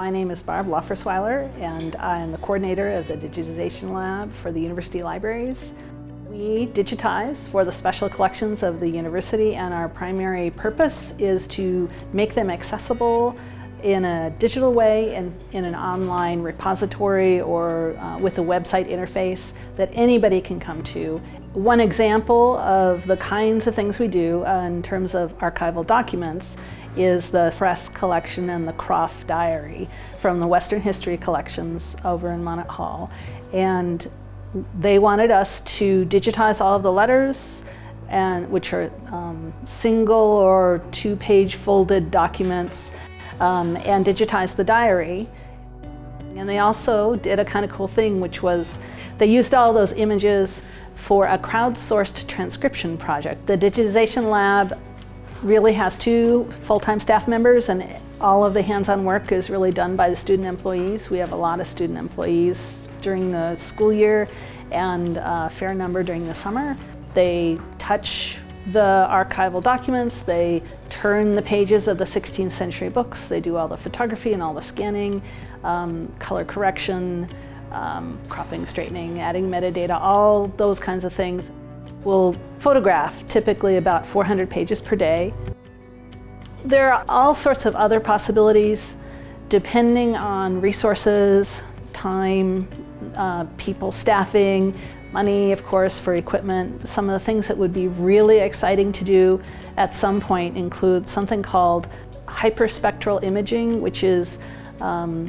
My name is Barb Loffersweiler and I am the coordinator of the Digitization Lab for the University Libraries. We digitize for the special collections of the university and our primary purpose is to make them accessible in a digital way and in an online repository or uh, with a website interface that anybody can come to. One example of the kinds of things we do uh, in terms of archival documents is the press collection and the Croft Diary from the Western History collections over in Monnet Hall. And they wanted us to digitize all of the letters and which are um, single or two-page folded documents um, and digitize the diary. And they also did a kind of cool thing, which was they used all those images for a crowdsourced transcription project. The Digitization Lab really has two full-time staff members and all of the hands-on work is really done by the student employees. We have a lot of student employees during the school year and a fair number during the summer. They touch the archival documents, they turn the pages of the 16th century books, they do all the photography and all the scanning, um, color correction, um, cropping, straightening, adding metadata, all those kinds of things. We'll photograph typically about 400 pages per day. There are all sorts of other possibilities depending on resources, time, uh, people staffing, money, of course, for equipment. Some of the things that would be really exciting to do at some point include something called hyperspectral imaging, which is um,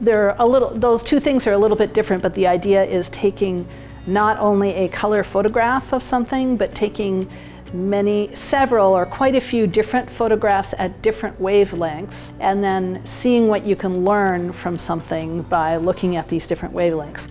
there are a little, those two things are a little bit different, but the idea is taking not only a color photograph of something, but taking many, several or quite a few different photographs at different wavelengths and then seeing what you can learn from something by looking at these different wavelengths.